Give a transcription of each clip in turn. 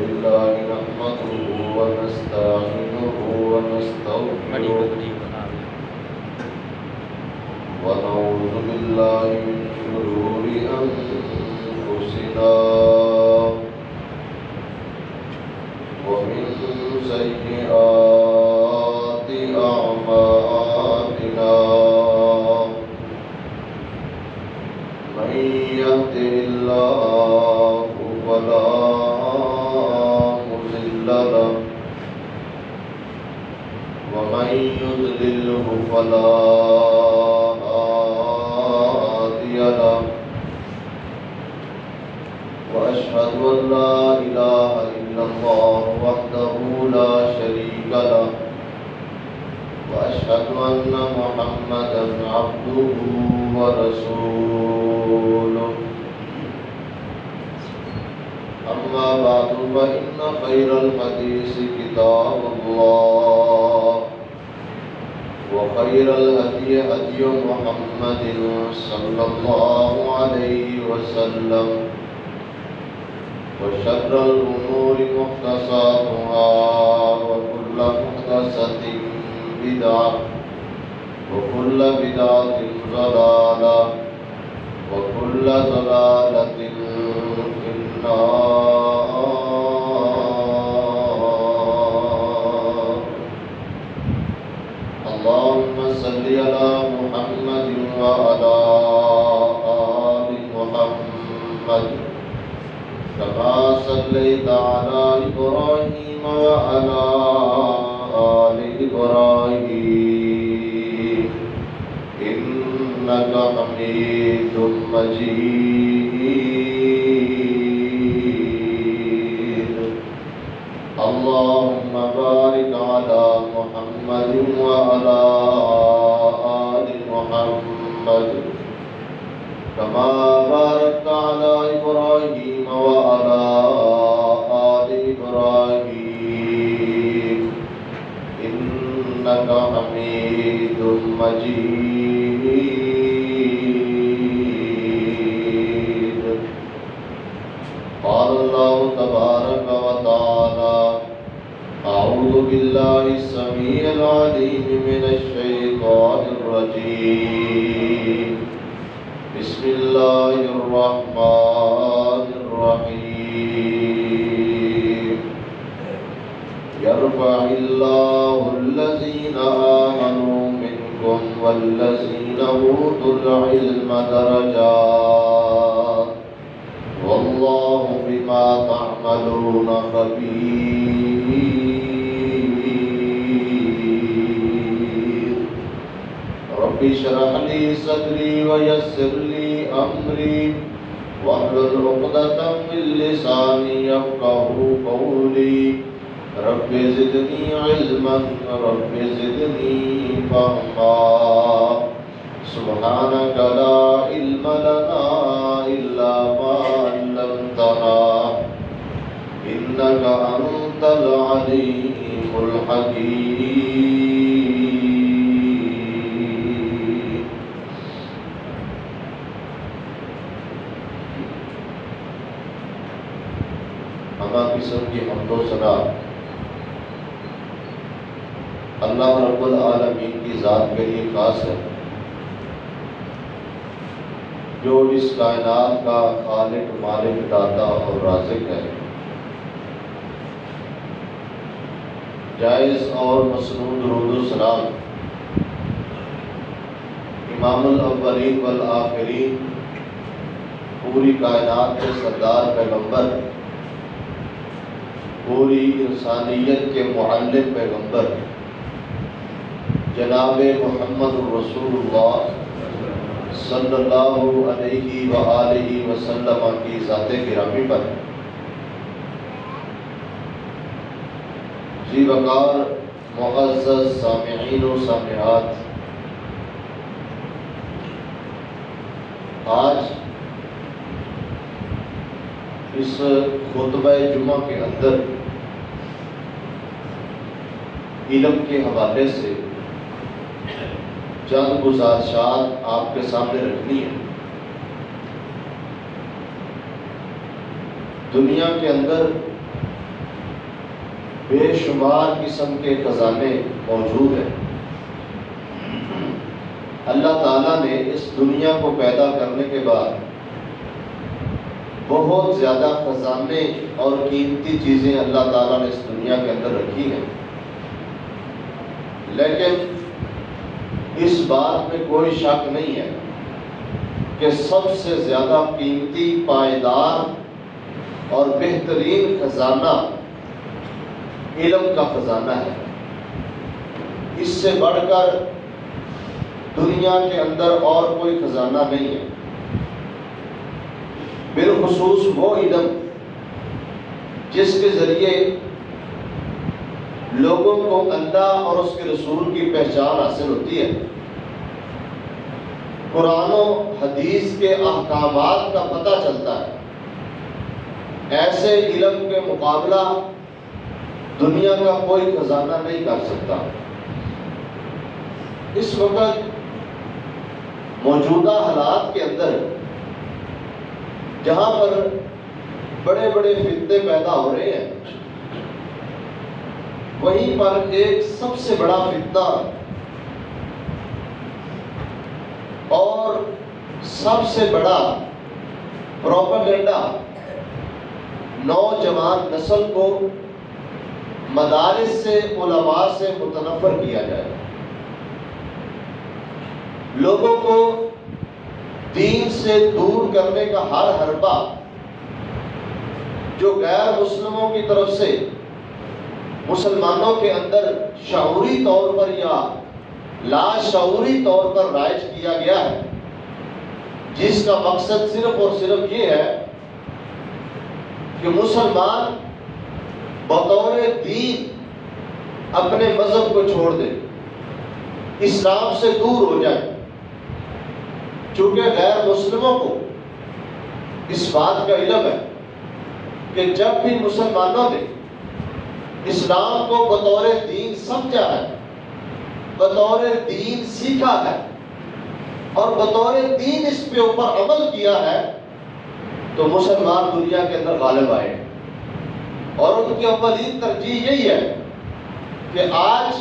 لله نحمده ونستعينه ونستغفره ونعوذ بالله من شرور أنفسنا فلا هادي له وأشهد أن لا إله إلا الله وحده لا شريك له وأشهد أن محمدا عبده ورسوله. أما بعد، فإن خير الحديث كتاب الله. وخير الهدي هدي محمد صلى الله عليه وسلم وشر الأمور محدثاتها وكل محدثة بدعة وكل بدعة ضلالة وكل ضلالة في النار. صل على محمد وعلى آل محمد كما صليت على إبراهيم وعلى آل إبراهيم إنك حميد مجيد اللهم بارك على محمد وعلى آل محمد كما باركت على إبراهيم وعلى آل إبراهيم. إنك حميد مجيد. قال الله تبارك وتعالى أعوذ بالله السميع العليم من الشيطان الرجيم الرجيم. بسم الله الرحمن الرحيم. يرفع الله الذين آمنوا منكم والذين أوتوا العلم درجات. والله بما تعملون خبير. رب اشرح لي صدري ويسر لي أمري واحلل عقدة من لساني يفقه قولي. رب زدني علما، رب زدني فهما. سبحانك لا علم لنا إلا ما علمتنا. إنك أنت العليم الحكيم. ہما قسم کی حمد و ثنا۔ اللہ رب العالمین کی ذات کے لیے خاص ہے۔ جو اس کائنات کا خالق، مالک، داتا اور رازق ہے۔ جائز اور مسنون درود و سلام۔ امام الاولین والآخرین، پوری کائنات کے سردار پیغمبر۔ پوری انسانیت کے معلم پیغمبر جناب محمد الرسول اللہ صلی اللہ علیہ وآلہ وسلم کی ذات گرامی پر۔ جی وقار، معزز سامعین و سامعات، آج اس خطبہ جمعہ کے اندر علم کے حوالے سے چند گزارشات آپ کے سامنے رکھنی ہے دنیا کے اندر بے شمار قسم کے خزانے موجود ہیں۔ اللہ تعالیٰ نے اس دنیا کو پیدا کرنے کے بعد بہت زیادہ خزانے اور قیمتی چیزیں اللہ تعالیٰ نے اس دنیا کے اندر رکھی ہیں۔ لیکن اس بات میں کوئی شک نہیں ہے کہ سب سے زیادہ قیمتی پائیدار اور بہترین خزانہ علم کا خزانہ ہے۔ اس سے بڑھ کر دنیا کے اندر اور کوئی خزانہ نہیں ہے۔ بالخصوص وہ علم جس کے ذریعے لوگوں کو اللہ اور اس کے رسول کی پہچان حاصل ہوتی ہے۔ قرآن و حدیث کے احکامات کا پتہ چلتا ہے۔ ایسے علم کے مقابلہ دنیا کا کوئی خزانہ نہیں کر سکتا۔ اس وقت موجودہ حالات کے اندر جہاں پر بڑے بڑے فتنے پیدا ہو رہے ہیں وہیں پر ایک سب سے بڑا فتنہ۔ اور سب سے بڑا پروپیگنڈا نوجوان نسل کو مدارس سے، علماء سے متنفر کیا جائے۔ لوگوں کو دین سے دور کرنے کا ہر حربہ جو غیر مسلموں کی طرف سے مسلمانوں کے اندر شعوری طور پر یا لاشعوری طور پر رائج کیا گیا ہے، جس کا مقصد صرف اور صرف یہ ہے کہ مسلمان بطور دین اپنے مذہب کو چھوڑ دے، اسلام سے دور ہو جائے۔ چونکہ غیر مسلموں کو اس بات کا علم ہے کہ جب بھی مسلمانوں نے اسلام کو بطور دین سمجھا ہے، بطور دین سیکھا ہے اور بطور دین اس پہ اوپر عمل کیا ہے تو مسلمان دنیا کے اندر غالب آئے۔ اور ان کی اولین ترجیح یہی ہے کہ آج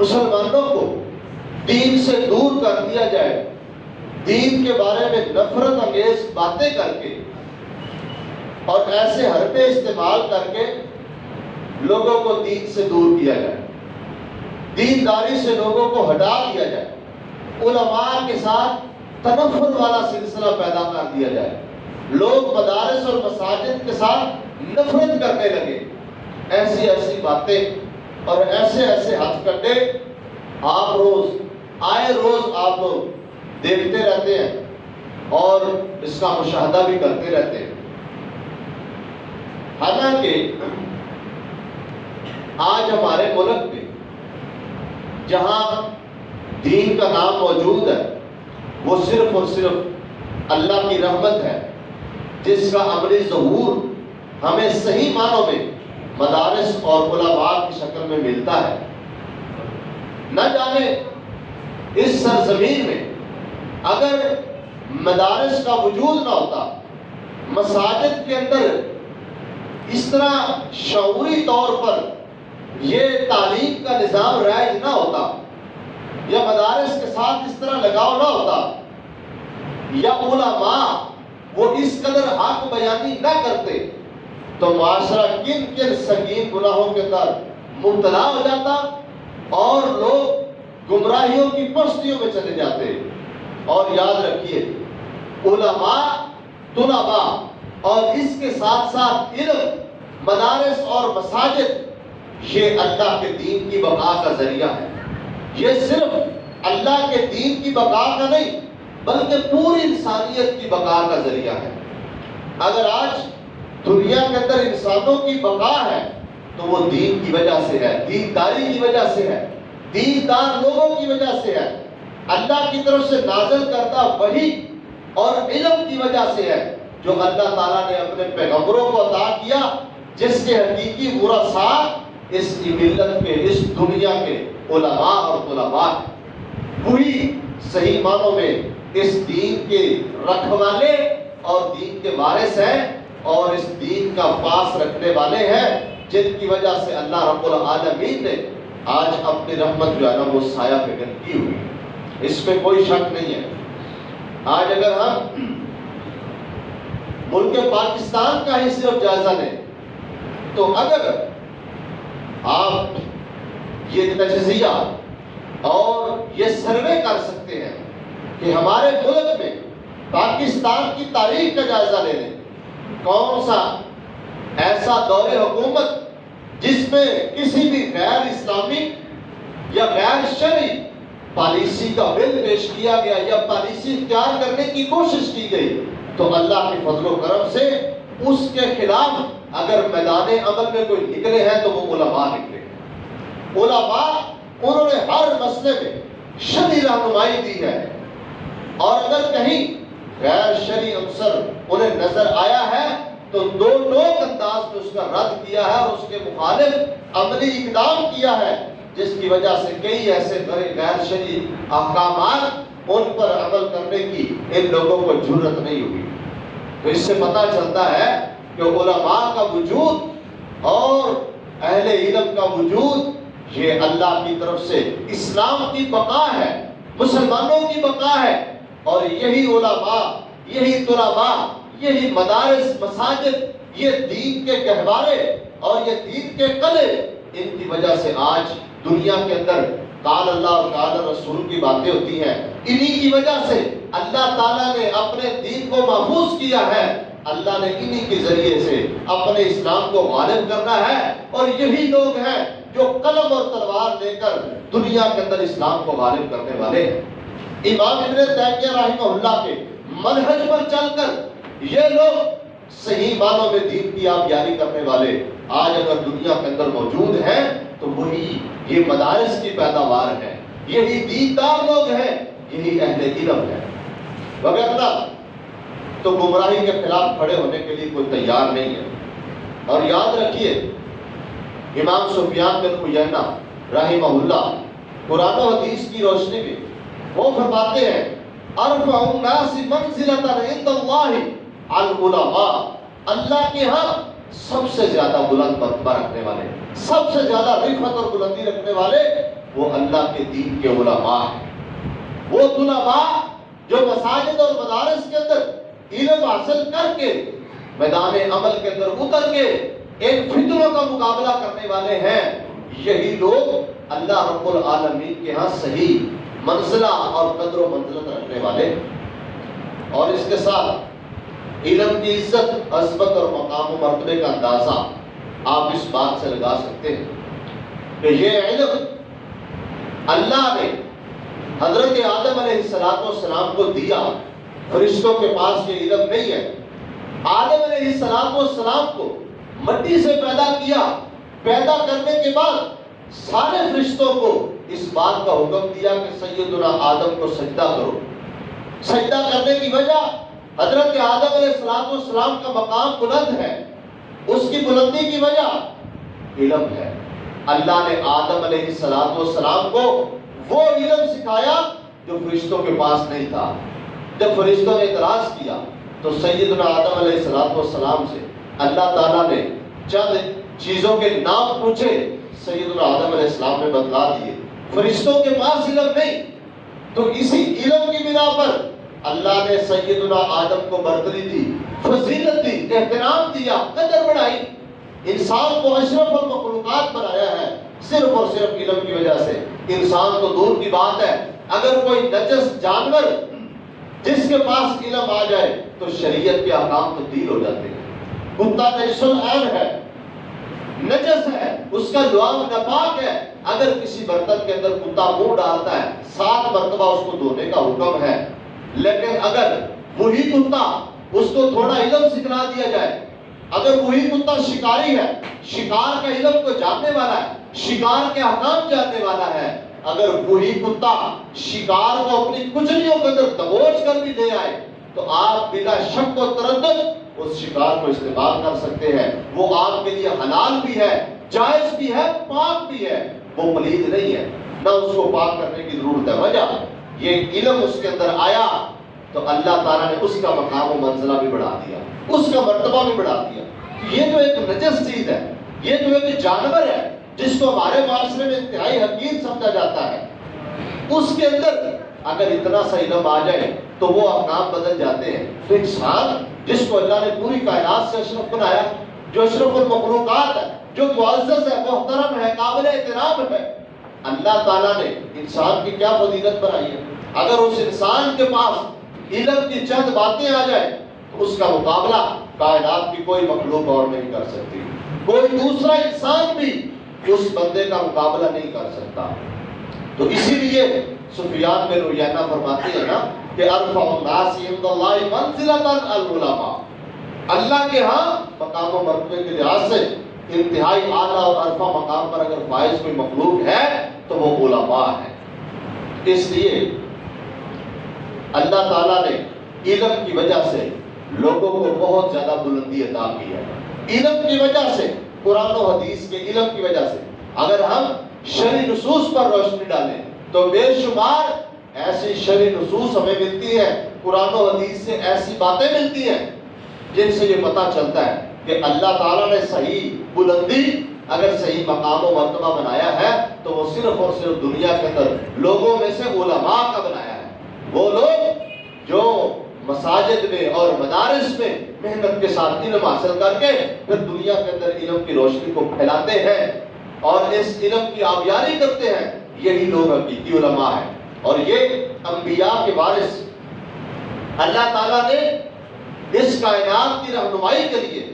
مسلمانوں کو دین سے دور کر دیا جائے۔ دین کے بارے میں نفرت انگیز باتیں کر کے اور ایسے حربے استعمال کر کے لوگوں کو دین سے دور کیا جائے۔ دینداری سے لوگوں کو ہٹا دیا جائے۔ علماء کے ساتھ تنفر والا سلسلہ پیدا کر دیا جائے۔ لوگ مدارس اور مساجد کے ساتھ نفرت کرنے لگے۔ ایسی ایسی باتیں اور ایسے ایسے ہتھ کٹے آپ روز، آئے روز آپ لوگ دیکھتے رہتے ہیں اور اس کا مشاہدہ بھی کرتے رہتے ہیں۔ حالانکہ آج ہمارے ملک میں جہاں دین کا نام موجود ہے، وہ صرف اور صرف اللہ کی رحمت ہے، جس کا عملی ظہور ہمیں صحیح معنوں میں مدارس اور علماء کی شکل میں ملتا ہے۔ نہ جانے اس سرزمین میں اگر مدارس کا وجود نہ ہوتا، مساجد کے اندر اس طرح شعوری یہ تعلیم کا نظام رائج نہ ہوتا یا مدارس کے ساتھ اس طرح لگاؤ نہ ہوتا یا علماء وہ اس قدر حق بیانی نہ کرتے تو معاشرہ کن کن سنگین گناہوں کے اندر مبتلا ہو جاتا اور لوگ گمراہیوں کی پستیوں میں چلے جاتے اور یاد رکھیے علماء، طلباء اور اس کے ساتھ ساتھ علم، مدارس اور مساجد یہ اللہ کے دین کی بقا کا ذریعہ ہے۔ یہ صرف اللہ کے دین کی بقا کا نہیں، بلکہ پوری انسانیت کی بقا کا ذریعہ ہے۔ اگر آج دنیا کے اندر انسانوں کی بقا ہے، تو وہ دین کی وجہ سے ہے، دینداری کی وجہ سے ہے، دیندار لوگوں کی وجہ سے ہے۔ اللہ کی طرف سے نازل کرتا وہی اور علم کی وجہ سے ہے، جو اللہ تعالیٰ نے اپنے پیغمبروں کو عطا کیا، جس کے حقیقی مرسا اس ملت کے اس دنیا کے علماء اور طلباء، وہی صحیح معنوں میں اس دین کے رکھوالے اور دین کے وارث ہیں اور اس دین کا پاس رکھنے والے ہیں، جن کی وجہ سے اللہ رب العالمین نے آج اپنی رحمت جو ہے نا، وہ سایہ فکر کی ہوئی اس میں کوئی شک نہیں ہے۔ آج اگر ہم ملک پاکستان کا ہی صرف جائزہ لیں، تو اگر آپ یہ تجزیہ اور یہ سروے کر سکتے ہیں کہ ہمارے ملک میں پاکستان کی تاریخ کا جائزہ لے لیں۔ کون سا ایسا دور حکومت جس میں کسی بھی غیر اسلامی یا غیر شرعی پالیسی کا بل پیش کیا گیا یا پالیسی اختیار کرنے کی کوشش کی گئی، تو اللہ کے فضل و کرم سے اس کے خلاف اگر میدان عمل میں کوئی نکلے ہیں تو وہ علماء نکلے علماء انہوں نے ہر مسئلے میں شدی رہنمائی دی ہے۔ اور اگر کہیں غیر شرعی عنصر انہیں نظر آیا ہے، تو دو ٹوک انداز میں اس کا رد کیا ہے اور اس کے مخالف عملی اقدام کیا ہے، جس کی وجہ سے کئی ایسے غیر شرعی احکامات ان پر عمل کرنے کی ان لوگوں کو ضرورت نہیں ہوئی۔ تو اس سے پتہ چلتا ہے کہ علماء کا وجود اور اہل علم کا وجود، یہ اللہ کی طرف سے اسلام کی بقا ہے، مسلمانوں کی بقا ہے، اور یہی علماء، یہی طلباء، یہی مدارس، مساجد، یہ دین کے گہوارے اور یہ دین کے قلعے، ان کی وجہ سے آج دنیا کے اندر قال اللہ اور قال رسول کی باتیں ہوتی ہیں۔ انہی کی وجہ سے اللہ تعالیٰ نے اپنے دین کو محفوظ کیا ہے۔ اللہ نے انہی کے ذریعے سے اپنے اسلام کو غالب کرنا ہے اور یہی لوگ ہیں جو قلم اور تلوار لے کر دنیا کے اندر اسلام کو غالب کرنے والے ہیں۔ امام ابن تیمیہ رحمہ اللہ کے منہج پر چل کر یہ لوگ صحیح معنوں میں دین کی آپ یاری کرنے والے آج اگر دنیا کے اندر موجود ہیں تو وہی یہ مدارس کی پیداوار ہے۔ یہی دیندار لوگ ہیں، یہی اہل علم ہے وغیرہ تو گمراہی کے خلاف کھڑے ہونے کے لیے کوئی تیار نہیں ہے۔ اور یاد رکھیے، امام سفیان بن عیینہ رحمہ اللہ قرآن و حدیث کی روشنی میں وہ فرماتے ہیں، ارفع الناس منزلتا عند اللہ العلماء اللہ کے ہاں سب سے زیادہ بلند مرتبہ رکھنے والے، سب سے زیادہ رفت اور بلندی رکھنے والے وہ اللہ کے دین کے علماء ہیں۔ وہ علماء جو مساجد اور مدارس کے اندر علم حاصل کر کے، میدان عمل کے اندر اتر کے ایک فتنوں کا مقابلہ کرنے والے ہیں۔ یہی لوگ اللہ رب العالمین کے ہاں صحیح منزلہ اور قدر و منزلت رکھنے والے۔ اور اس کے ساتھ علم کی عزت، عظمت اور مقام و مرتبے کا اندازہ آپ اس بات سے لگا سکتے ہیں کہ یہ علم اللہ نے حضرت آدم علیہ السلام کو دیا۔ فرشتوں کے پاس یہ علم نہیں ہے۔ آدم علیہ السلام کو مٹی سے پیدا کیا، پیدا کرنے کے بعد سارے فرشتوں کو اس بات کا حکم دیا کہ سیدنا آدم کو سجدہ کرو۔ سجدہ کرنے کی وجہ حضرت آدم علیہ السلام والسلام کا مقام بلند ہے۔ اس کی بلندی کی وجہ علم ہے۔ اللہ نے آدم علیہ السلام والسلام کو وہ علم سکھایا جو فرشتوں کے پاس نہیں تھا۔ جب فرشتوں نے اعتراض کیا تو سیدنا آدم علیہ السلام والسلام سے اللہ تعالیٰ نے چند چیزوں کے نام پوچھے، سیدنا آدم علیہ السلام نے بتلا دیے۔ فرشتوں کے پاس علم نہیں۔ تو اسی علم کی بنا پر اللہ نے سیدنا آدم کو برتری دی، فضیلت دی، احترام دیا، قدر بڑھائی۔ انسان کو اشرف المخلوقات بنایا ہے صرف اور صرف علم کی وجہ سے۔ انسان تو دور کی بات ہے۔ اگر کوئی نجس جانور جس کے پاس علم آ جائے تو شریعت کے احکام تبدیل ہو جاتے ہیں۔ کتا نجس العین ہے، نجس ہے، اس کا لعاب نپاک ہے۔ اگر کسی برتن کے اندر کتا منہ ڈالتا ہے، سات مرتبہ اس کو دھونے کا حکم ہے۔ لیکن اگر وہی کتا اس کو تھوڑا علم سکھلا دیا جائے، اگر وہی کتا شکاری ہے، شکار کا علم کو جاننے والا ہے، شکار کے حکام جاننے والا ہے اگر وہی کتا شکار کو اپنی کچلیوں کے اندر دبوچ کر بھی دے آئے، تو آپ بلا شک و تردد اس شکار کو استعمال کر سکتے ہیں۔ وہ آپ کے لیے حلال بھی ہے، جائز بھی ہے، پاک بھی ہے۔ وہ پلید نہیں ہے۔ نہ اس کو پاک کرنے کی ضرورت ہے۔ وجہ، یہ علم اس کے اندر آیا تو اللہ تعالیٰ نے اس کا مقام و منزلہ بھی بڑھا دیا۔ اس کا مرتبہ بھی بڑھا دیا۔ یہ جو ایک نجس چیز ہے، یہ تو ایک جانور ہے۔ جس کو ہمارے معاشرے میں انتہائی حقیق سمجھا جاتا ہے، اس کے اندر اگر اتنا سا علم آ جائے تو وہ احکام بدل جاتے ہیں۔ تو انسان جس کو اللہ نے پوری کائنات سے اشرف بنایا، جو اشرف المخلوقات ہے جو معزز ہے محترم ہے قابل احترام ہے اللہ تعالیٰ نے انسان کی کیا فضیلت بنائی ہے؟ اگر اس انسان کے پاس علم کی چند باتیں آ جائیں، تو اس کا مقابلہ کائنات کی کوئی مخلوق اور نہیں کر سکتی۔ کوئی دوسرا انسان بھی اس بندے کا مقابلہ نہیں کر سکتا۔ تو اسی لیے سفیان میں رویانہ فرماتے ہیں نا کہ ارفع الناس عند اللہ منزلتا العلماء۔ اللہ کے ہاں مقام و مرتبے کے لحاظ سے انتہائی اعلیٰ اور عرفہ مقام پر اگر فائز کوئی مخلوق ہے تو وہ علماء ہے اس لیے اللہ تعالیٰ نے علم کی وجہ سے لوگوں کو بہت زیادہ بلندی عطا کی ہے۔ علم کی وجہ سے قرآن و حدیث کے علم کی وجہ سے۔ اگر ہم شرع نصوص پر روشنی ڈالیں، تو بے شمار ایسی شرع نصوص ہمیں ملتی ہے، قرآن و حدیث سے ایسی باتیں ملتی ہیں، جن سے یہ پتہ چلتا ہے کہ اللہ تعالیٰ نے صحیح بلندی، اگر صحیح مقام و مرتبہ بنایا ہے، تو وہ صرف اور صرف دنیا کے اندر لوگوں میں سے علماء کا بنایا ہے۔ وہ لوگ جو مساجد میں اور مدارس میں محنت کے ساتھ علم حاصل کر کے پھر دنیا کے اندر علم کی روشنی کو پھیلاتے ہیں اور اس علم کی آبیاری کرتے ہیں، یہی لوگ حقیقی علماء ہیں۔ اور یہ انبیاء کے وارث اللہ تعالیٰ نے اس کائنات کی رہنمائی کے لیے،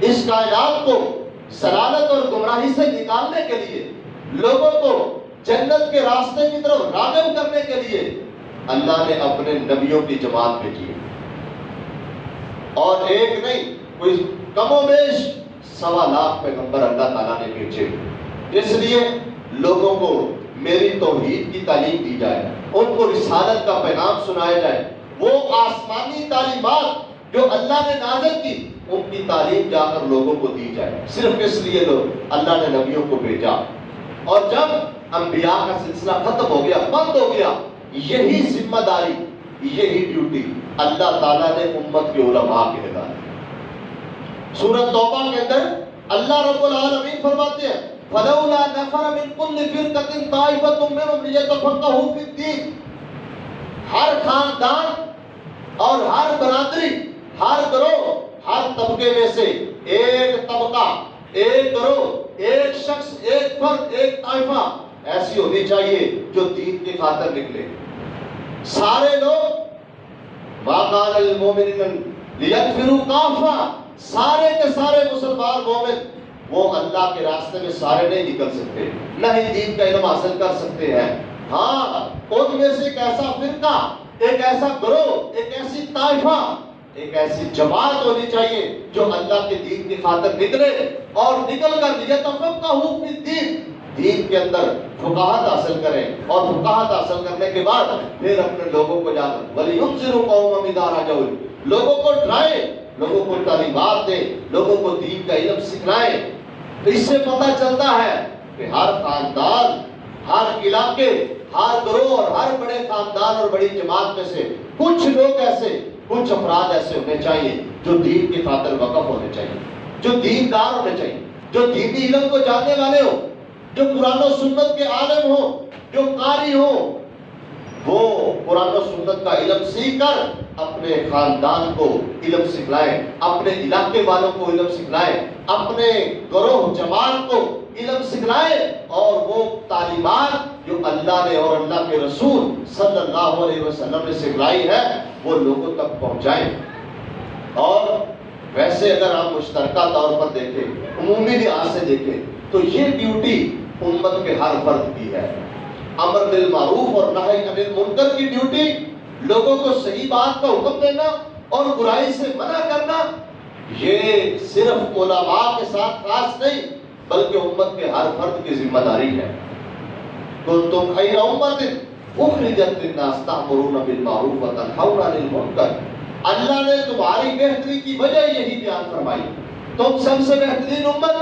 اس کائنات کو سلالت اور گمراہی سے نکالنے کے لیے، لوگوں کو جنت کے راستے کی طرف راغب کرنے کے لیے اللہ نے اپنے نبیوں کی جماعت بھیجی۔ اور ایک نہیں، کوئی کم و بیش سوا لاکھ پیغمبر اللہ تعالیٰ نے بھیجے۔ اس لیے لوگوں کو میری توحید کی تعلیم دی جائے، ان کو رسالت کا پیغام سنایا جائے۔ وہ آسمانی تعلیمات جو اللہ نے نازل کی، ان کی تعلیم جا کر لوگوں کو دی جائے۔ صرف اس لیے لوگ اللہ نے نبیوں کو بھیجا۔ اور جب انبیاء کا سلسلہ ختم ہو گیا، بند ہو گیا، یہی ذمہ داری، یہی ڈیوٹی اللہ تعالیٰ نے امت کے علماء کے لگا سورت توبہ کے اندر اللہ رب العالمین فرماتے ہیں، فلولا نفر من كل فرقة طائفة منهم ليتفقهوا في الدين۔ ہر خاندان اور ہر برادری، ہر گروہ، ہر طبقے میں سے ایک طبقہ، ایک گروہ، ایک شخص، ایک فرد، ایک طائفہ ایسی ہونی چاہیے جو دین کی خاطر نکلے۔ سارے لوگ واقعان المومنین لیکفروا کافہ سارے کے سارے مسلمان مومن، وہ اللہ کے راستے میں سارے نہیں نکل سکتے، نہ ہی دین کا علم حاصل کر سکتے ہیں۔ ہاں ان میں سے ایک ایسا فرقہ، ایک ایسا گروہ، ایک ایسی طائفہ، ایک ایسی جماعت ہونی چاہیے جو اللہ کے دین کی خاطر نکلے اور نکل کر یہ تفقہ حکم دین دین کے اندر فقاہت حاصل کریں اور فقاہت حاصل کرنے کے بعد پھر اپنے لوگوں کو جا کر ولی قوم ادارہ جاؤ لوگوں کو ڈرائے لوگوں کو تعلیمات دیں، لوگوں کو دین کا علم سکھلائیں۔ تو اس سے پتہ چلتا ہے کہ ہر خاندان، ہر علاقے، ہر گروہ اور ہر بڑے خاندان اور بڑی جماعت میں سے کچھ لوگ ایسے، کچھ افراد ایسے ہونے چاہیے جو دین کی خاطر وقف ہونے چاہیے، جو دیندار ہونے چاہیے، جو دینی علم کو جاننے والے ہو جو قرآن و سنت کے عالم ہو، جو قاری ہو، وہ قرآن و سنت کا علم سیکھ کر اپنے خاندان کو علم سکھلائیں اپنے علاقے والوں کو علم سکھلائیں اپنے گروہ جماعت کو علم سکھلائیں اور وہ تعلیمات جو اللہ نے اور اللہ کے رسول صلی اللہ علیہ وسلم نے سکھلائی ہے، وہ لوگوں تک پہنچائیں اور ویسے اگر ہم مشترکہ طور پر دیکھیں عمومی لحاظ سے دیکھیں، تو یہ ڈیوٹی امت کے ہر فرد کی ہے۔ امر بالمعروف اور نہی عن المنکر کی ڈیوٹی، لوگوں کو صحیح بات کا حکم دینا اور برائی سے منع کرنا، یہ صرف علماء کے ساتھ خاص نہیں، بلکہ امت کے ہر فرد کی ذمہ داری ہے۔ کنتم خیر امت اخرجت للناس تأمرون بالمعروف وتنهون عن المنکر۔ اللہ نے تمہاری بہتری کی وجہ یہی بیان فرمائی۔ تم سب سے بہترین امت،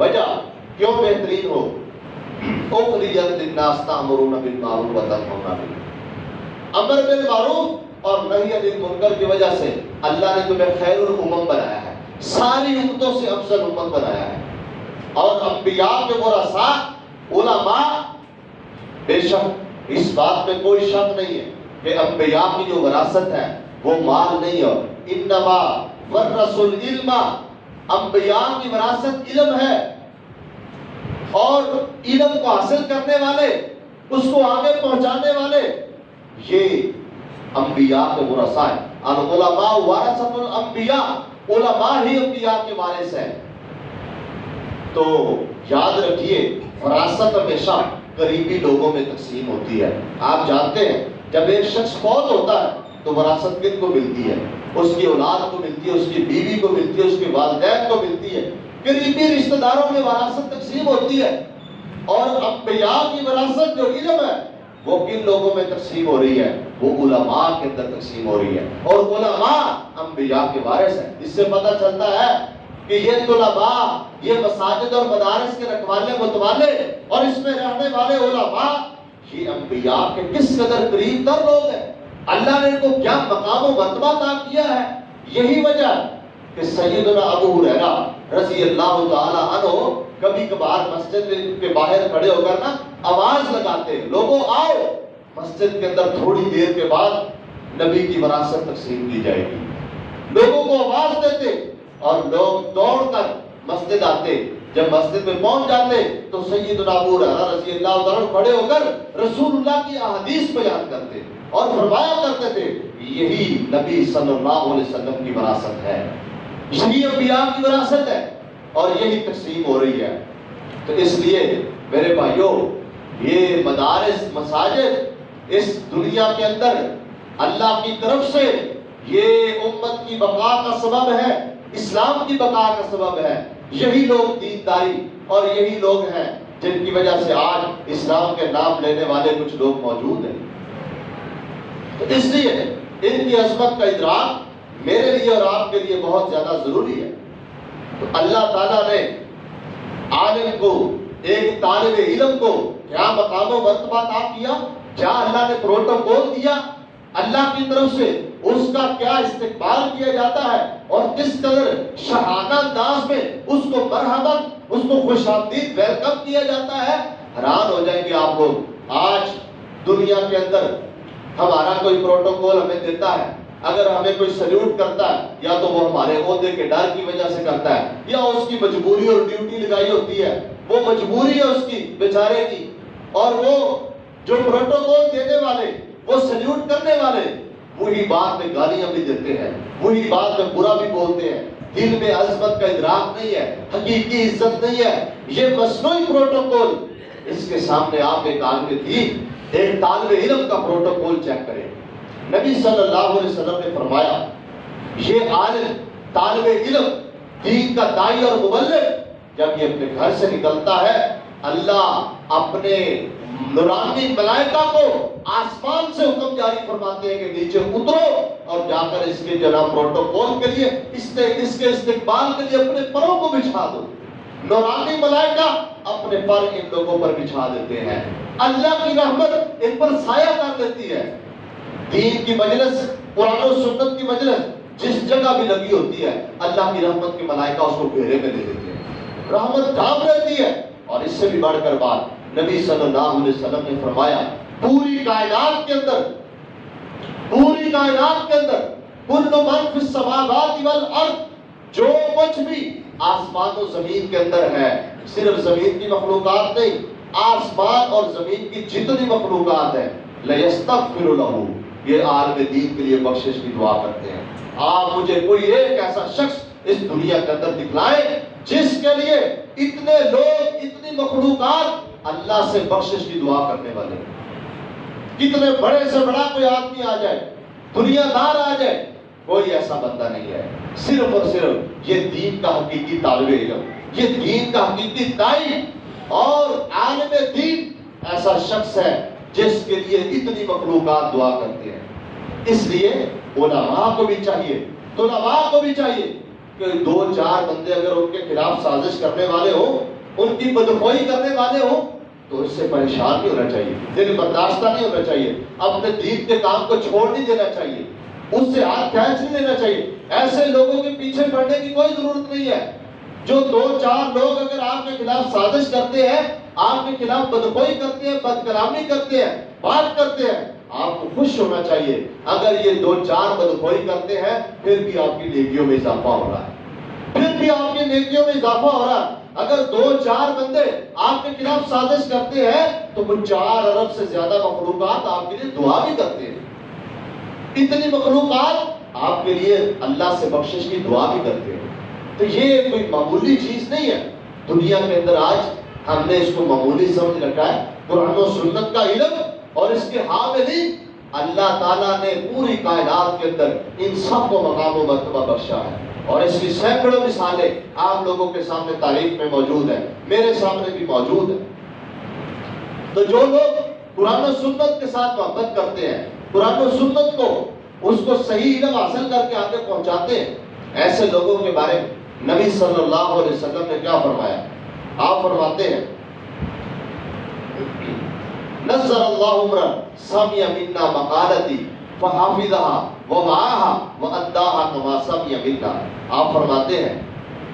وجہ کیوں بہترین ہو؟ اخرجت للناس تأمرون بالمعروف وتنهون عن المنکر۔ امر بالمعروف اور نہی عن المنکر کی وجہ سے اللہ نے تمہیں خیر الامم بنایا ہے۔ ساری امتوں سے افضل امت بنایا ہے۔ اور انبیاء کے ورثاء، علماء، بے شک اس بات میں کوئی شک نہیں ہے کہ انبیاء کی جو وراثت ہے، وہ مال نہیں ہے۔ انما ورث العلم، انبیاء کی وراثت علم ہے۔ اور علم کو حاصل کرنے والے، اس کو آگے پہنچانے والے، یہ انبیاء کے ورثاء ہیں۔ العلماء ورثت الانبیاء، علماء ہی انبیاء کے وارث ہیں۔ تو یاد رکھیے فراست ہمیشہ قریبی لوگوں میں تقسیم ہوتی ہے۔ آپ جانتے ہیں، جب ایک شخص فوت ہوتا ہے، تو وراثت کن کو ملتی ہے؟ اس کی اولاد کو ملتی ہے، اس کی بیوی کو ملتی ہے، اس کے والدین کو ملتی ہے۔ قریبی رشتہ داروں میں وراثت تقسیم ہوتی ہے۔ اور انبیاء کی وراثت جو علم ہے، وہ کن لوگوں میں تقسیم ہو رہی ہے؟ وہ علماء کے اندر تقسیم ہو رہی ہے۔ اور علماء انبیاء کے وارث ہیں۔ اس سے پتہ چلتا ہے کہ یہ طلباء، یہ مساجد اور مدارس کے رکھوالے متوالے اور اس میں رہنے والے علماء، یہ انبیاء کے کس قدر قریب تر لوگ ہیں؟ اللہ نے ان کو کیا مقام و مرتبہ عطا کیا ہے؟ یہی وجہ کہ سیدنا ابو ہریرہ رضی اللہ تعالی عنہ کبھی کبھار مسجد کے باہر کھڑے ہو کر نا آواز لگاتے لوگوں آؤ۔ مسجد کے اندر تھوڑی دیر کے بعد نبی کی وراثت تقسیم کی جائے گی۔ لوگوں کو آواز دیتے اور لوگ دوڑ کر مسجد آتے۔ جب مسجد میں پہنچ جاتے تو سیدنا ابو ہریرہ رضی اللہ تعالی عنہ کھڑے ہو کر رسول اللہ کی احادیث بیان کرتے اور فرمایا کرتے تھے، یہی نبی صلی اللہ علیہ وسلم کی وراثت ہے۔ یہی انبیاء کی وراثت ہے اور یہی تقسیم ہو رہی ہے۔ تو اس لیے میرے بھائیوں، یہ مدارس، مساجد اس دنیا کے اندر اللہ کی طرف سے یہ امت کی بقا کا سبب ہے، اسلام کی بقا کا سبب ہے۔ یہی لوگ دینداری اور یہی لوگ ہیں جن کی وجہ سے آج اسلام کے نام لینے والے کچھ لوگ موجود ہیں۔ تو اس لیے ان کی عظمت کا ادراک میرے لیے اور آپ کے لیے بہت زیادہ ضروری ہے۔ تو اللہ تعالیٰ نے عالم کو، ایک طالب علم کو کیا مقام و مرتبہ عطا کیا؟ کیا اللہ نے پروٹوکول دیا؟ اللہ کی طرف سے اس کا کیا استقبال کیا جاتا ہے؟ اور کس قدر شہانہ انداز میں اس کو مرحبت اس کو خوش آمدید ویلکم کیا جاتا ہے؟ حیران ہو جائیں گے آپ لوگ۔ آج دنیا کے اندر ہمارا کوئی پروٹوکول ہمیں دیتا ہے۔ اگر ہمیں کوئی سلیوٹ کرتا ہے، یا تو وہ ہمارے عہدے کے ڈر کی وجہ سے کرتا ہے، یا اس کی مجبوری اور ڈیوٹی لگائی ہوتی ہے، وہ مجبوری ہے اس کی، بیچارے کی۔ اور وہ جو پروٹوکول دینے والے، وہ سلیوٹ کرنے والے، وہی بات میں گالیاں بھی دیتے ہیں، وہی بات میں برا بھی بولتے ہیں۔ دل میں عظمت کا ادراک نہیں ہے، حقیقی عزت نہیں ہے۔ یہ مصنوعی پروٹوکول اس کے سامنے آپ ایک عالم تھی ایک طالب علم کا پروٹوکول چیک کریں۔ نبی صلی اللہ علیہ وسلم نے فرمایا، یہ عالم طالب علم، دین کا دائی اور مبلغ، جب یہ اپنے گھر سے نکلتا ہے، اللہ اپنے نورانی ملائکہ کو آسمان سے حکم جاری فرماتے ہیں کہ نیچے اترو اور جا کر اس کے جناب پروٹوکول کے لیے، اس کے اس کے استقبال کے لیے اپنے پروں کو بچھا دو۔ نورانی ملائکہ اپنے پر ان لوگوں پر بچھا دیتے ہیں۔ اللہ کی رحمت ان پر سایہ کر دیتی ہے۔ دین کی مجلس، قرآن و سنت کی مجلس جس جگہ بھی لگی ہوتی ہے، اللہ کی رحمت کی ملائکہ اس کو گھیرے میں دے دیتے ہیں۔ رحمت ڈھانپ رہتی ہے۔ اور اس سے بھی بڑھ کر بات، نبی صلی اللہ علیہ وسلم نے فرمایا، پوری کائنات کے اندر، پوری کائنات کے اندر، کل من فی السماوات والارض، جو کچھ بھی آسمان و زمین کے اندر ہے، صرف زمین کی مخلوقات نہیں، آسمان اور زمین کی جتنی مخلوقات ہیں، لیستغفر لہو۔ یہ عالم دین کے لیے بخشش کی دعا کرتے ہیں۔ آپ مجھے کوئی ایک ایسا شخص اس دنیا کے اندر دکھلائے جس کے لیے اتنے لوگ، اتنی مخلوقات اللہ سے بخشش کی دعا کرنے والے ہیں۔ کتنے بڑے سے بڑا کوئی آدمی آ جائے دنیا دار آ جائے، کوئی ایسا بندہ نہیں ہے۔ صرف اور صرف یہ دین کا حقیقی طالب علم، یہ دین کا حقیقی دائی اور عالم دین ایسا شخص ہے جس کے لیے اتنی مخلوقات دعا کرتے ہیں۔ اس لیے علماء کو بھی چاہیے، طلباء کو بھی چاہیے کہ دو چار بندے اگر ان کے خلاف سازش کرنے والے ہوں، ان کی بدخوئی کرنے والے ہوں، تو اس سے پریشان نہیں ہونا چاہیے، دل برداشتہ نہیں ہونا چاہیے، اپنے دین کے کام کو چھوڑ نہیں دینا چاہیے، اس سے ہاتھ کھینچ نہیں لینا چاہیے۔ ایسے لوگوں کے پیچھے پڑنے کی کوئی ضرورت نہیں ہے۔ جو دو چار لوگ اگر آپ کے خلاف سازش کرتے ہیں آپ کے خلاف بدخوئی کرتے ہیں بدکلامی کرتے ہیں، بات کرتے ہیں، آپ کو خوش ہونا چاہیے۔ اگر یہ دو چار بدخوئی کرتے ہیں، پھر بھی آپ کی نیکیوں میں اضافہ ہو رہا ہے۔ پھر بھی آپ کی نیکیوں میں اضافہ ہو رہا ہے۔ اگر دو چار بندے آپ کے خلاف سازش کرتے ہیں، تو وہ چار ارب سے زیادہ مخلوقات آپ کے لیے دعا بھی کرتے ہیں۔ اتنی مخلوقات آپ کے لیے اللہ سے بخشش کی دعا بھی کرتے ہیں۔ تو یہ کوئی معمولی چیز نہیں ہے۔ دنیا کے اندر آج ہم نے اس کو معمولی سمجھ رکھا ہے، قرآن و سنت کا علم اور اس کے حاملی اللہ تعالیٰ نے پوری کائنات کے اندر ان سب کو مقام و مرتبہ بخشا ہے۔ اور اس کی سینکڑوں مثالیں آپ لوگوں کے سامنے تاریخ میں موجود ہیں۔ میرے سامنے بھی موجود ہیں۔ تو جو لوگ قرآن و سنت کے ساتھ محبت کرتے ہیں، قرآن و سنت کو، اس کو صحیح علم حاصل کر کے آگے پہنچاتے ہیں، ایسے لوگوں کے بارے میں نبی صلی اللہ علیہ وسلم نے کیا فرمایا؟ آپ فرماتے ہیں۔ نظر اللہ عمر سمی منا مقالتی فحافظها ووعاها واداها كما سمع منا۔ آپ فرماتے ہیں،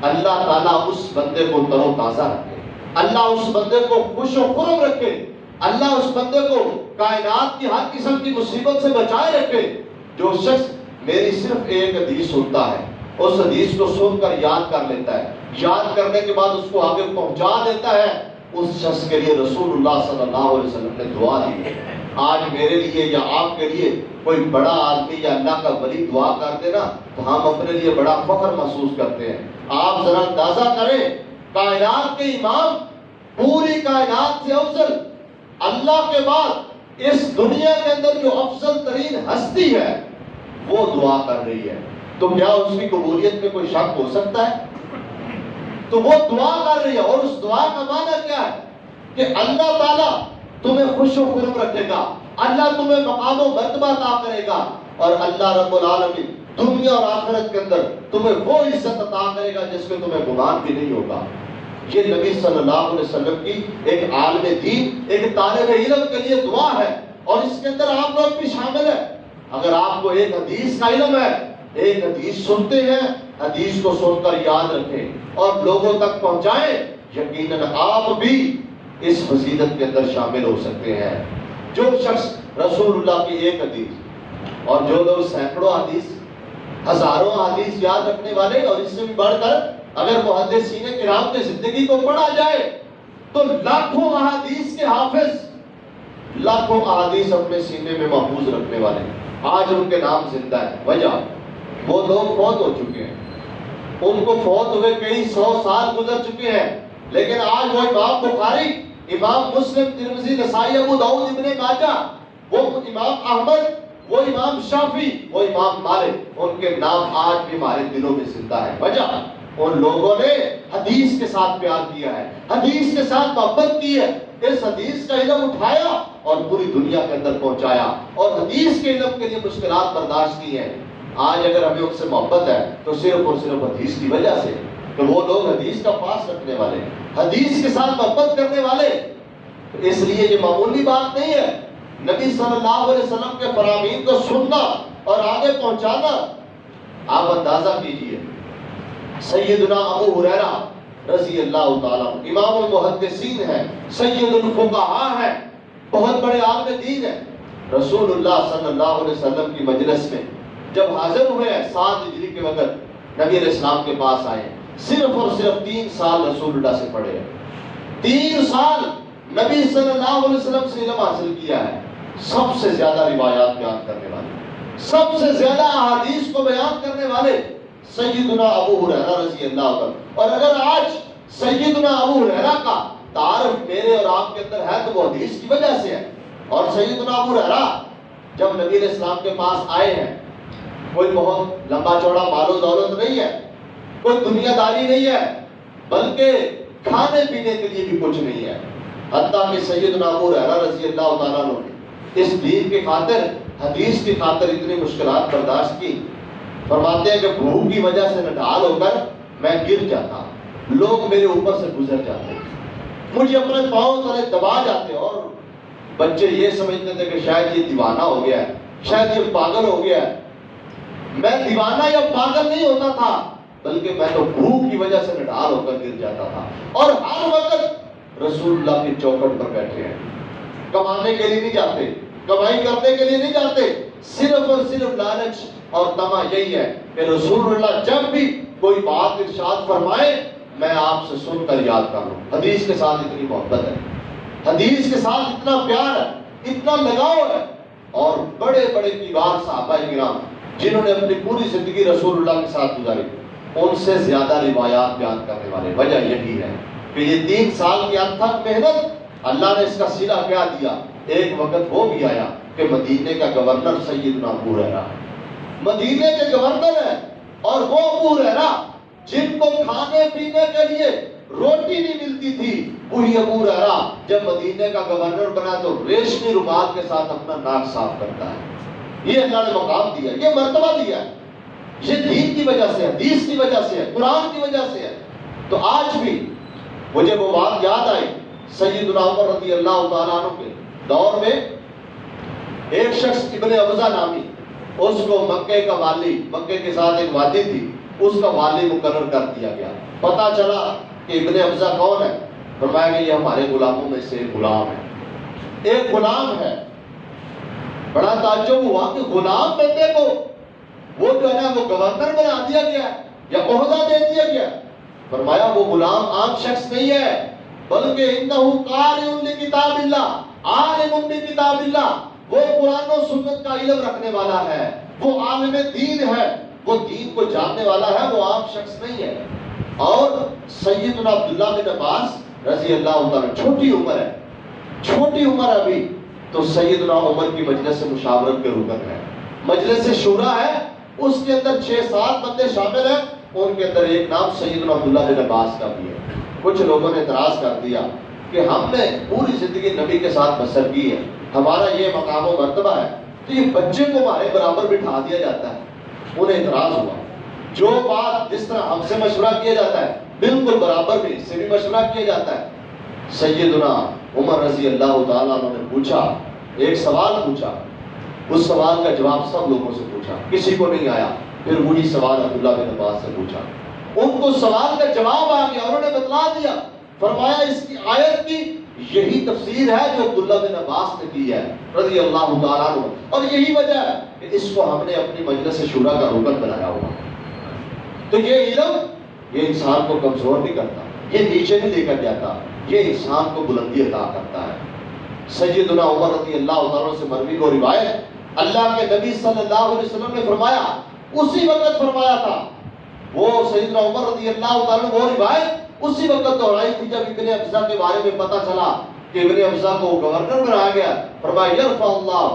اللہ تعالیٰ اس بندے کو تر و تازہ رکھے۔ اللہ اس بندے کو خوش و خرم رکھے۔ اللہ اس بندے کو کائنات کی ہر قسم کی مصیبت سے بچائے رکھے۔ جو شخص میری صرف ایک حدیث سنتا ہے اس حدیث کو سن کر یاد کر لیتا ہے۔ یاد کرنے کے بعد اس کو آگے پہنچا دیتا ہے۔ اس شخص کے لیے رسول اللہ صلی اللہ علیہ وسلم نے دعا دی۔ آج میرے لیے یا آپ کے لیے کوئی بڑا آدمی یا اللہ کا ولی دعا کر دے نا تو ہم اپنے لیے بڑا فخر محسوس کرتے ہیں۔ آپ ذرا اندازہ کریں، کائنات کے امام، پوری کائنات سے افضل۔ اللہ کے بعد اس دنیا کے اندر جو افضل ترین ہستی ہے، وہ دعا کر رہی ہے۔ تو کیا اس کی قبولیت میں کوئی شک ہو سکتا ہے؟ تو وہ دعا کر رہی ہے اور اس دعا کا معنی کیا ہے؟ کہ اللہ تعالیٰ تمہیں خوش و خرم رکھے گا، اللہ تمہیں مقام و مرتبہ عطا کرے گا اور اللہ رب العالمین دنیا اور آخرت کے اندر تمہیں وہ عزت عطا کرے گا جس میں تمہیں گمان بھی نہیں ہوگا۔ یہ نبی صلی اللہ علیہ وسلم کی ایک عالم دین، ایک طالب علم کے لیے دعا ہے اور اس کے اندر آپ لوگ بھی شامل ہیں۔ اگر آپ کو ایک حدیث کا علم ہے ایک حدیث سنتے ہیں، حدیث کو سن کر یاد رکھیں اور لوگوں تک پہنچائیں، یقیناً آپ بھی اس فضیلت کے اندر شامل ہو سکتے ہیں۔ جو شخص رسول اللہ کی ایک حدیث اور جو لوگ سینکڑوں حدیث، ہزاروں حدیث یاد رکھنے والے اور اس سے بھی بڑھ کر اگر محدثین کرام کی زندگی کو پڑھا جائے، تو لاکھوں احادیث کے حافظ، لاکھوں احادیث اپنے سینے میں محفوظ رکھنے والے۔ آج ان کے نام زندہ ہے وجہ۔ وہ لوگ فوت ہو چکے ہیں۔ ان کو فوت ہوئے کئی سو سال گزر چکے ہیں۔ لیکن آج وہ امام بخاری، امام مسلم ترمزی نسائی، ابو داؤد، ابن ماجہ، وہ امام احمد، وہ امام شافی وہ امام مالک، ان کے نام آج بھی ہمارے دلوں میں زندہ ہے وجہ، ان لوگوں نے حدیث کے ساتھ پیار کیا ہے۔ حدیث کے ساتھ محبت کی ہے۔ اس حدیث کا علم اٹھایا اور پوری دنیا کے اندر پہنچایا اور حدیث کے علم کے لیے مشکلات برداشت کی ہیں۔ آج اگر ہمیں ان سے محبت ہے تو صرف اور صرف حدیث کی وجہ سے کہ وہ لوگ حدیث کا پاس رکھنے والے حدیث کے ساتھ محبت کرنے والے اس لیے یہ معمولی بات نہیں ہے۔ نبی صلی اللہ علیہ وسلم کے فرامین کو سننا اور آگے پہنچانا آپ اندازہ کیجیے۔ سیدنا ابو حریرہ رضی اللہ تعالیٰ امام المحدثین ہے سید الفقہا ہے بہت بڑے عالم دین ہے رسول اللہ صلی اللہ علیہ وسلم کی مجلس میں جب حاضر ہوئے، سات ہجری کے وقت نبی علیہ السلام کے پاس آئے۔ صرف اور صرف تین سال رسول اللہ سے پڑھے۔ ہیں تین سال نبی صلی اللہ علیہ وسلم سے علم حاصل کیا ہے۔ سب سے زیادہ روایات بیان کرنے والے۔ سب سے زیادہ احادیث کو بیان کرنے والے سیدنا ابو حریرہ رضی اللہ عنہ۔ اور اگر آج سیدنا ابو حریرہ کا تعارف میرے اور آپ کے اندر ہے، تو وہ حدیث کی وجہ سے ہے۔ اور سیدنا ابو حریرہ جب نبی علیہ السلام کے پاس آئے ہیں کوئی بہت لمبا چوڑا مال و دولت نہیں ہے، کوئی دنیا داری نہیں ہے، بلکہ کھانے پینے کے لیے بھی کچھ نہیں ہے۔ حتیٰ کہ سیدنا ابو حریرہ رضی اللہ تعالیٰ نے اس دین کی خاطر، حدیث کی خاطر اتنی مشکلات برداشت کی۔ فرماتے ہیں کہ بھوک کی وجہ سے نڈال ہو کر میں گر جاتا۔ لوگ میرے اوپر سے گزر جاتے۔ مجھے اپنے پاؤں تلے دبا جاتے اور بچے یہ سمجھتے تھے کہ شاید یہ دیوانہ ہو گیا ہے، شاید یہ پاگل ہو گیا ہے۔ میں دیوانہ یا پاگل نہیں ہوتا تھا، بلکہ میں تو بھوک کی وجہ سے نڈال ہو کر گر جاتا تھا۔ اور ہر وقت رسول اللہ کی چوکٹ پر بیٹھے ہیں۔ کمانے کے لیے نہیں جاتے، کمائی کرنے کے لیے نہیں جاتے۔ صرف اور صرف لالچ اور تما یہی ہے کہ رسول اللہ جب بھی کوئی بات ارشاد فرمائے، میں آپ سے سن کر یاد کر لوں۔ حدیث کے ساتھ اتنی محبت ہے۔ حدیث کے ساتھ اتنا پیار ہے، اتنا لگاؤ ہے۔ اور بڑے بڑے کبار صحابہ کرام جنہوں نے اپنی پوری زندگی رسول اللہ کے ساتھ گزاری، ان سے زیادہ روایات بیان کرنے والے، وجہ یہی ہے کہ یہ تین سال کی انتھک محنت، اللہ نے اس کا سلا کیا دیا، ایک وقت وہ بھی آیا کہ مدینے کا گورنر سیدنا ابو رہا مدینے کے گورنر ہے اور وہ ابو رہا جن کو کھانے پینے کے لیے روٹی نہیں ملتی تھی، وہی ابو رہا جب مدینے کا گورنر بنا تو ریشمی رومال کے ساتھ اپنا ناک صاف کرتا ہے۔ یہ اللہ نے مقام دیا یہ مرتبہ دیا ہے۔ یہ دین کی وجہ سے ہے، حدیث کی وجہ سے ہے، قرآن کی وجہ سے ہے۔ تو آج بھی مجھے وہ بات یاد آئی سید عمر رضی اللہ تعالیٰ عنہ کے دور میں۔ ایک شخص ابن افزا نامی، اس کو مکے کا والی، مکے کے ساتھ ایک وادی تھی، اس کا والی مقرر کر دیا گیا۔ پتا چلا کہ ابن افزا کون ہے؟ فرمایا کہ یہ ہمارے غلاموں میں سے غلام ہے۔ ایک غلام ہے۔ بڑا تعجب ہوا کہ غلام بندے کو وہ جو ہے نا وہ گورنر بنا دیا گیا یا عہدہ دے دیا گیا فرمایا، وہ غلام عام شخص نہیں ہے، بلکہ انہو قارئ لکتاب اللہ عالم بکتاب اللہ۔ وہ قرآن و سنت کا علم رکھنے والا ہے، وہ عالم دین ہے، وہ دین کو جاننے والا ہے، وہ عام شخص نہیں ہے۔ اور سیدنا عبداللہ بن عباس رضی اللہ تعالیٰ چھوٹی عمر ہے، چھوٹی عمر ابھی۔ تو سیدنا عمر کی مجلس سے مشاورت کے رکن ہے مجلس سے شورا ہے، اس کے اندر چھ سات بندے شامل ہیں، ان کے اندر ایک نام سیدنا عبداللہ بن عباس کا بھی ہے۔ کچھ لوگوں نے اعتراض کر دیا کہ ہم نے پوری زندگی نبی کے ساتھ بسر کی ہے۔ ہمارا یہ مقام و مرتبہ ہے۔ تو یہ بچے کو ہمارے برابر بٹھا دیا جاتا ہے۔ انہیں اعتراض ہوا۔ جو بات جس طرح ہم سے مشورہ کیا جاتا ہے، بالکل برابر بھی، اس سے بھی مشورہ کیا جاتا ہے۔ سیدنا عمر رضی اللہ تعالیٰ عنہ نے پوچھا، ایک سوال پوچھا۔ اس سوال کا جواب سب لوگوں سے پوچھا، کسی کو نہیں آیا۔ پھر وہی سوال عبداللہ بن عباس سے پوچھا۔ ان کو سوال کا جواب آ گیا، انہوں نے بتلا دیا۔ فرمایا، اس کی آیت کی یہی تفسیر ہے جو عبداللہ بن عباس نے کی ہے، رضی اللہ تعالیٰ عنہ۔ اور یہی وجہ ہے کہ اس کو ہم نے اپنی مجلس شورا کا رکن بنایا ہوا۔ تو یہ علم، یہ انسان کو کمزور نہیں کرتا، یہ نیچے نہیں لے کر جاتا۔ یہ انسان کو بلندی عطا کرتا ہے۔ سیدنا عمر رضی اللہ عنہ سے مروی کو روایت اللہ کے نبی صلی اللہ علیہ وسلم نے فرمایا، اسی وقت فرمایا تھا۔ وہ سیدنا عمر رضی اللہ عنہ وہ روایت اسی وقت دہرائی تھی جب ابن افزا کے بارے میں پتا چلا کہ ابن افزا کو گورنر بنایا گیا۔ فرمایا، یرفع اللہ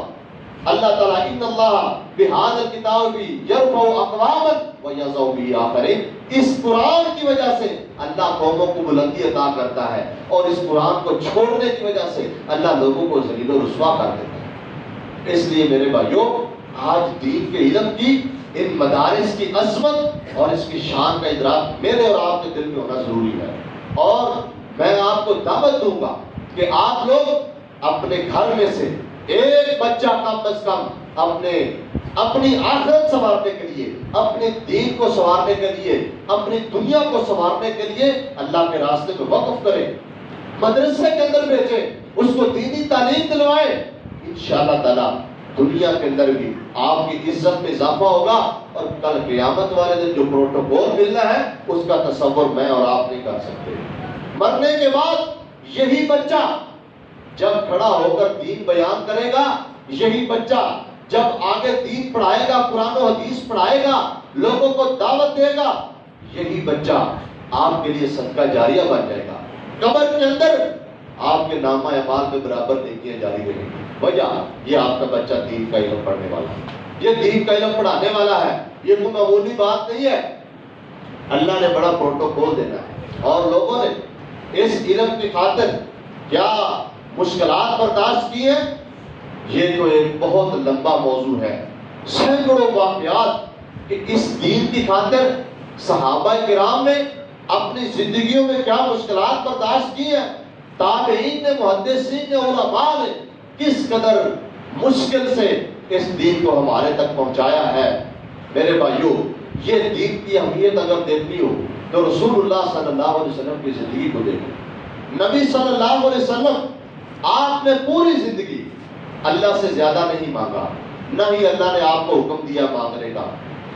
اللہ تعالیٰ ان اللہ بہاد الکتاب بھی یرفع اقواما و یزو بھی آخرین اس قرآن کی وجہ سے اللہ قوموں کو بلندی عطا کرتا ہے اور اس قرآن کو چھوڑنے کی وجہ سے اللہ لوگوں کو ذلیل و رسوا کر دیتا ہے۔ اس لیے میرے بھائیوں، آج دین کے علم کی، ان مدارس کی عظمت اور اس کی شان کا ادراک میرے اور آپ کے دل میں ہونا ضروری ہے۔ اور میں آپ کو دعوت دوں گا کہ آپ لوگ اپنے گھر میں سے ایک بچہ کم از کم اپنے اپنی آخرت سنوارنے کے لیے، اپنے دین کو سنوارنے کے لیے، اپنی دنیا کو سنوارنے کے لیے اللہ کے راستے میں وقف کریں مدرسے کے اندر بھیجیں اس کو دینی تعلیم دلوائیں انشاءاللہ تعالیٰ دنیا کے اندر بھی آپ کی عزت میں اضافہ ہوگا اور کل قیامت والے دن جو پروٹوکول ملنا ہے، اس کا تصور میں اور آپ نہیں کر سکتے۔ مرنے کے بعد یہی بچہ جب کھڑا ہو کر دین بیان کرے گا، یہی بچہ جب آگے دین پڑھائے گا، قرآن و حدیث پڑھائے گا، لوگوں کو دعوت دے گا، یہی بچہ آپ کے لیے صدقہ جاریہ بن جائے گا۔ قبر کے اندر آپ کے نامہ اعمال میں برابر نیکیاں جاری رہیں گی وجہ، یہ آپ کا بچہ دین کا علم پڑھنے والا ہے۔ یہ دین کا علم پڑھانے والا ہے۔ یہ کوئی معمولی بات نہیں ہے۔ اللہ نے بڑا پروٹوکول دینا ہے۔ اور لوگوں نے اس علم کی خاطر کیا؟ مشکلات برداشت کی ہیں یہ تو ایک بہت لمبا موضوع ہے۔ سینکڑوں واقعات کہ اس دین کی خاطر صحابہ کرام نے اپنی زندگیوں میں کیا مشکلات برداشت کی ہیں؟ تابعین نے، محدثین نے، علماء نے کس قدر مشکل سے اس دین کو ہمارے تک پہنچایا ہے؟ میرے بھائیوں یہ دین کی اہمیت اگر دیکھنی ہو تو رسول اللہ صلی اللہ علیہ وسلم کی زندگی کو دیکھو۔ نبی صلی اللہ علیہ وسلم آپ نے پوری زندگی اللہ سے زیادہ نہیں مانگا، نہ ہی اللہ نے آپ کو حکم دیا مانگنے کا۔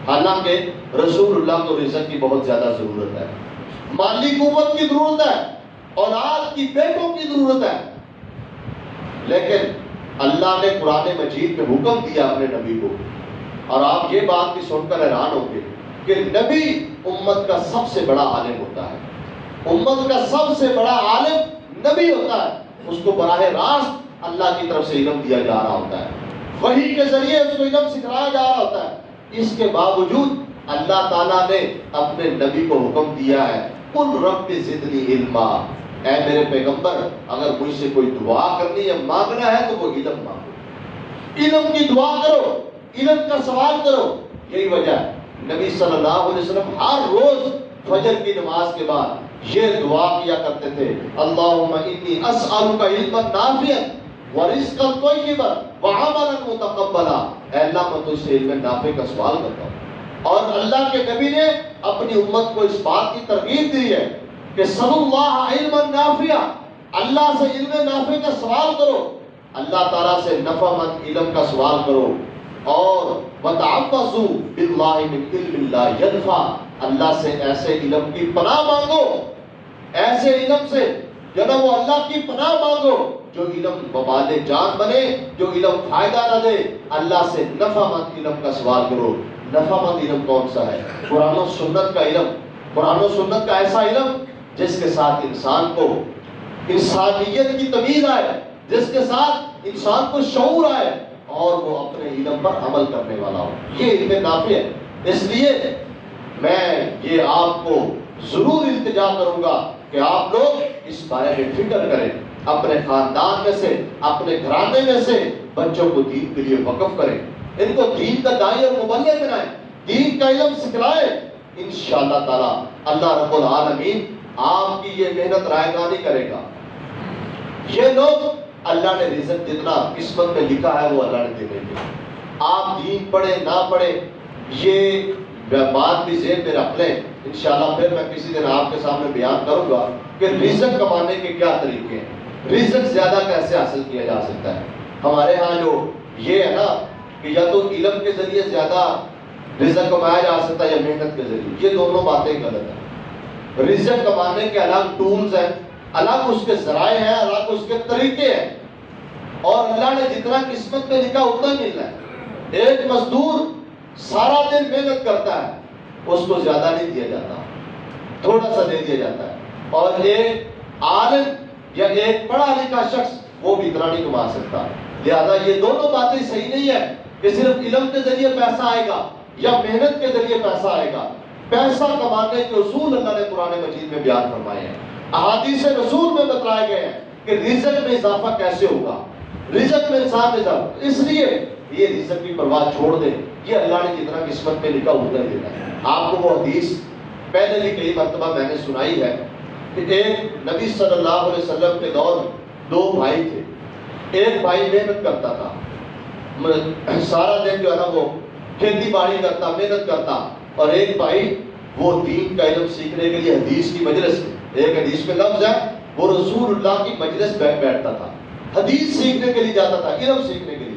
حالانکہ رسول اللہ کو رزق کی بہت زیادہ ضرورت ہے۔ مالی قوت کی ضرورت ہے، اولاد کی بیٹوں کی ضرورت ہے۔ لیکن اللہ نے قرآن مجید میں حکم دیا اپنے نبی کو۔ اور آپ یہ بات بھی سن کر حیران ہوں گے کہ نبی امت کا سب سے بڑا عالم ہوتا ہے۔ امت کا سب سے بڑا عالم نبی ہوتا ہے۔ اس کو براہ راست اللہ کی طرف سے علم دیا جا رہا ہوتا ہے۔ وہی کے ذریعے اس کو علم سکھلایا جا رہا ہوتا ہے۔ اس کے باوجود اللہ تعالیٰ نے اپنے نبی کو حکم دیا ہے کل رب زدنی علما۔ اے میرے پیغمبر، اگر مجھ سے کوئی دعا کرنی ہے مانگنا ہے تو وہ علم مانگو۔ علم کی دعا کرو، علم کا سوال کرو۔ یہی وجہ ہے۔ نبی صلی اللہ علیہ وسلم ہر روز فجر کی نماز کے بعد یہ دعا کیا کرتے تھے۔ اللہم انی اسألک علما نافعا ورزقا طیبا وعملا متقبلا. اے اللہ، میں تجھ سے علم نافع کا سوال کرتا ہوں۔ اور اللہ کے نبی نے اپنی امت کو اس بات کی ترغیب دی ہے کہ سب اللہ علم نافع اللہ سے علم نافع کا سوال کرو۔ اللہ تعالیٰ سے نفع مند علم کا سوال کرو۔ اور وتعفسوا باللہ من علم اللہ ينفع۔ اللہ سے ایسے علم کی پناہ مانگو ایسے علم سے جو وہ اللہ کی پناہ مانگو، جو علم وبال جان بنے، جو علم فائدہ نہ دے، اللہ سے نفع مند علم کا سوال کرو نفع مند علم کون سا ہے؟ قرآن و سنت کا علم۔ قرآن و سنت کا ایسا علم جس کے ساتھ انسان کو انسانیت کی تمیز آئے، جس کے ساتھ انسان کو شعور آئے اور وہ اپنے علم پر عمل کرنے والا ہو۔ یہ علم نافع ہے۔ اس لیے میں یہ آپ کو ضرور التجا کروں گا۔ کہ آپ لوگ اس بارے میں فکر کریں، اپنے خاندان میں سے، اپنے گھرانے میں سے بچوں کو دین کے لیے وقف کریں۔ ان کو دین کا دائی اور مبلغ بنائیں، دین کا علم سکھلائیں۔ انشاءاللہ تعالی اللہ رب العالمین آپ کی یہ محنت رائے کرے گا۔ یہ لوگ اللہ نے رزق جتنا قسمت میں لکھا ہے وہ اللہ نے دے دیں گے۔ آپ دین پڑھے نہ پڑھے یہ بات بھی ذہن میں رکھ لیں انشاءاللہ پھر میں کسی دن آپ کے سامنے بیان کروں گا کہ رزق کمانے کے کیا طریقے ہیں۔ رزق زیادہ کیسے حاصل کیا جا سکتا ہے؟ ہمارے ہاں جو یہ ہے نا کہ یا تو علم کے ذریعے زیادہ رزق کمایا جا سکتا ہے یا محنت کے ذریعے۔ یہ دونوں باتیں غلط ہیں۔ رزق کمانے کے الگ ٹولز ہیں، الگ اس کے ذرائع ہیں، الگ اس کے طریقے ہیں۔ اور اللہ نے جتنا قسمت میں لکھا، اتنا ملنا ہے۔ ایک مزدور سارا دن محنت کرتا ہے، اس کو زیادہ نہیں دیا جاتا، تھوڑا سا دے دیا جاتا ہے۔ اور ایک عالم یا ایک پڑھا لکھا شخص وہ بھی اتنا نہیں کما سکتا۔ لہذا یہ دونوں باتیں صحیح نہیں ہے کہ صرف علم کے ذریعے پیسہ آئے گا یا محنت کے ذریعے پیسہ آئے گا۔ پیسہ کمانے کے اصول اللہ نے قرآن مجید میں بیان فرمائے ہیں۔ احادیث رسول میں بتلائے گئے ہیں کہ رزق میں اضافہ کیسے ہوگا۔ رزق میں انسان اضافہ اس لیے یہ رزق کی پرواہ چھوڑ دے۔ یہ اللہ نے جتنا قسمت میں لکھا اتنا ہی دینا ہے آپ کو وہ حدیث پہلے بھی کئی مرتبہ میں نے سنائی ہے کہ ایک نبی صلی اللہ علیہ وسلم کے دور میں دو بھائی تھے۔ ایک بھائی محنت کرتا تھا۔ مطلب سارا دن جو ہے نا وہ کھیتی باڑی کرتا، محنت کرتا۔ اور ایک بھائی وہ دین کا علم سیکھنے کے لیے حدیث کی مجلس میں، ایک حدیث میں لفظ ہے، وہ رسول اللہ کی مجلس بیٹھ بیٹھتا تھا۔ حدیث سیکھنے کے لیے جاتا تھا، علم سیکھنے کے لیے۔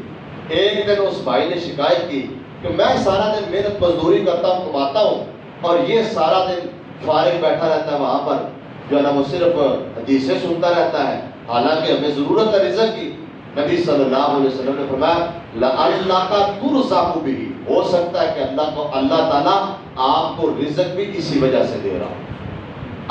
ایک دن اس بھائی نے شکایت کی کہ میں سارا دن محنت مزدوری کرتا ہوں، کماتا ہوں، اور یہ سارا دن فارغ بیٹھا رہتا ہے وہاں پر، جو ہے نا وہ صرف حدیثیں سنتا رہتا ہے۔ حالانکہ ہمیں ضرورت ہے رزق کی۔ نبی صلی اللہ علیہ وسلم نے فرمایا اللہ کا تر صاحب بھی ہو سکتا ہے کہ اللہ کو اللہ تعالیٰ آپ کو رزق بھی اسی وجہ سے دے رہا ہوں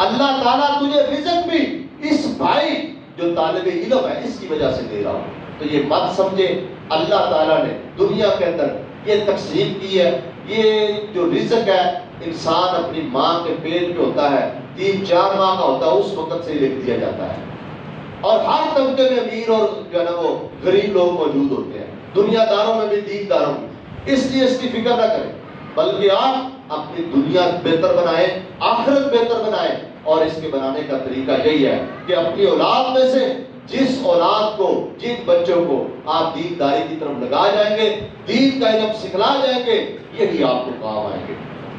اللہ تعالیٰ تجھے رزق بھی اس بھائی جو طالب علم ہے اس کی وجہ سے دے رہا ہوں تو یہ مت سمجھے، اللہ تعالیٰ نے دنیا کے اندر یہ تقسیم کی ہے۔ یہ جو رزق ہے، انسان اپنی ماں کے پیٹ پہ ہوتا ہے، تین چار ماہ کا ہوتا ہے، اس وقت سے لکھ دیا جاتا ہے۔ اور ہر طبقے میں امیر اور جو ہے نا وہ غریب لوگ موجود ہوتے ہیں۔ دنیا داروں میں بھی دین داروں میں اس لیے اس کی فکر نہ کریں۔ بلکہ آپ اپنی دنیا بہتر بنائیں، آخرت بہتر بنائیں۔ اور اس کے بنانے کا طریقہ یہی ہے کہ اپنی اولاد میں سے جس اولاد کو، جن بچوں کو آپ دین داری کی طرف لگا جائیں گے، دین کا علم سکھلا جائیں گے، یہی آپ کو کام آئیں گے۔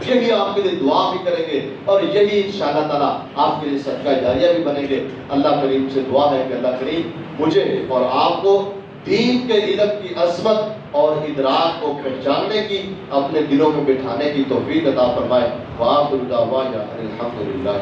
یہی آپ کے لیے دعا بھی کریں گے اور یہی انشاءاللہ تعالیٰ آپ کے لیے صدقہ جاریہ بھی بنیں گے۔ اللہ کریم سے دعا ہے کہ اللہ کریم مجھے اور آپ کو دین کے علم کی عظمت اور ادراک کو پہچاننے کی، اپنے دلوں میں بٹھانے کی توفیق عطا فرمائے۔ وآخر دعوانا الحمدللہ